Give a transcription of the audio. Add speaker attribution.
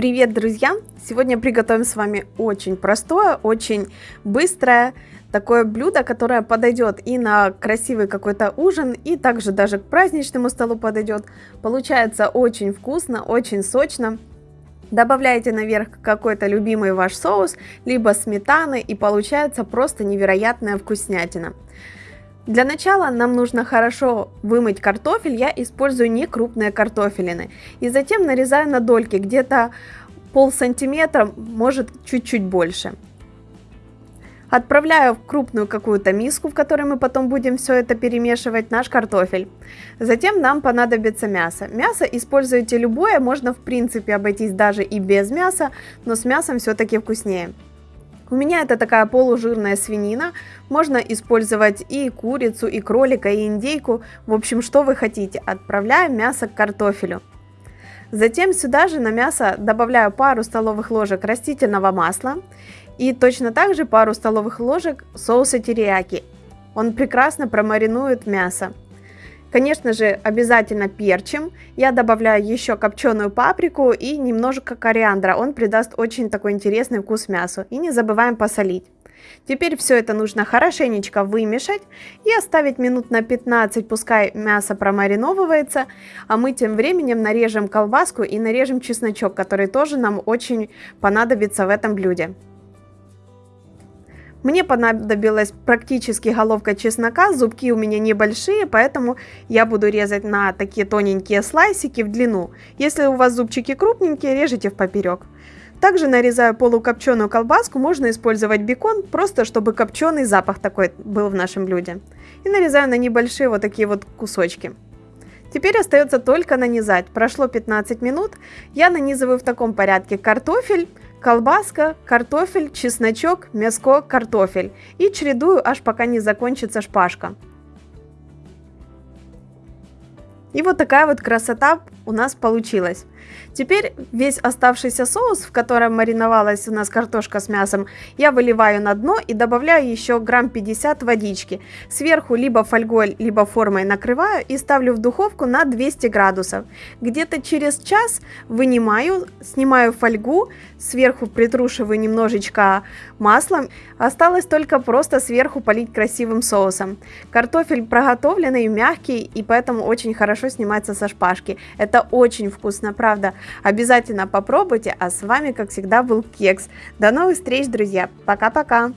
Speaker 1: Привет, друзья! Сегодня приготовим с вами очень простое, очень быстрое такое блюдо, которое подойдет и на красивый какой-то ужин, и также даже к праздничному столу подойдет. Получается очень вкусно, очень сочно. Добавляете наверх какой-то любимый ваш соус, либо сметаны, и получается просто невероятная вкуснятина. Для начала нам нужно хорошо вымыть картофель, я использую не крупные картофелины. И затем нарезаю на дольки, где-то пол сантиметра, может чуть-чуть больше. Отправляю в крупную какую-то миску, в которой мы потом будем все это перемешивать, наш картофель. Затем нам понадобится мясо. Мясо используйте любое, можно в принципе обойтись даже и без мяса, но с мясом все-таки вкуснее. У меня это такая полужирная свинина. Можно использовать и курицу, и кролика, и индейку. В общем, что вы хотите. Отправляем мясо к картофелю. Затем сюда же на мясо добавляю пару столовых ложек растительного масла и точно так же пару столовых ложек соуса терияки. Он прекрасно промаринует мясо. Конечно же, обязательно перчим. Я добавляю еще копченую паприку и немножко кориандра. Он придаст очень такой интересный вкус мясу. И не забываем посолить. Теперь все это нужно хорошенечко вымешать и оставить минут на 15, пускай мясо промариновывается, а мы тем временем нарежем колбаску и нарежем чесночок, который тоже нам очень понадобится в этом блюде. Мне понадобилась практически головка чеснока, зубки у меня небольшие, поэтому я буду резать на такие тоненькие слайсики в длину. Если у вас зубчики крупненькие, режите в поперек. Также нарезаю полукопченую колбаску, можно использовать бекон, просто чтобы копченый запах такой был в нашем блюде. И нарезаю на небольшие вот такие вот кусочки. Теперь остается только нанизать. Прошло 15 минут, я нанизываю в таком порядке картофель, колбаска, картофель, чесночок, мяско, картофель. И чередую, аж пока не закончится шпажка. И вот такая вот красота у нас получилась. Теперь весь оставшийся соус, в котором мариновалась у нас картошка с мясом, я выливаю на дно и добавляю еще грамм 50 водички. Сверху либо фольгой, либо формой накрываю и ставлю в духовку на 200 градусов. Где-то через час вынимаю, снимаю фольгу, сверху притрушиваю немножечко маслом. Осталось только просто сверху полить красивым соусом. Картофель проготовленный, мягкий и поэтому очень хорошо снимается со шпажки. Это очень вкусно, правда. Обязательно попробуйте, а с вами, как всегда, был Кекс. До новых встреч, друзья. Пока-пока.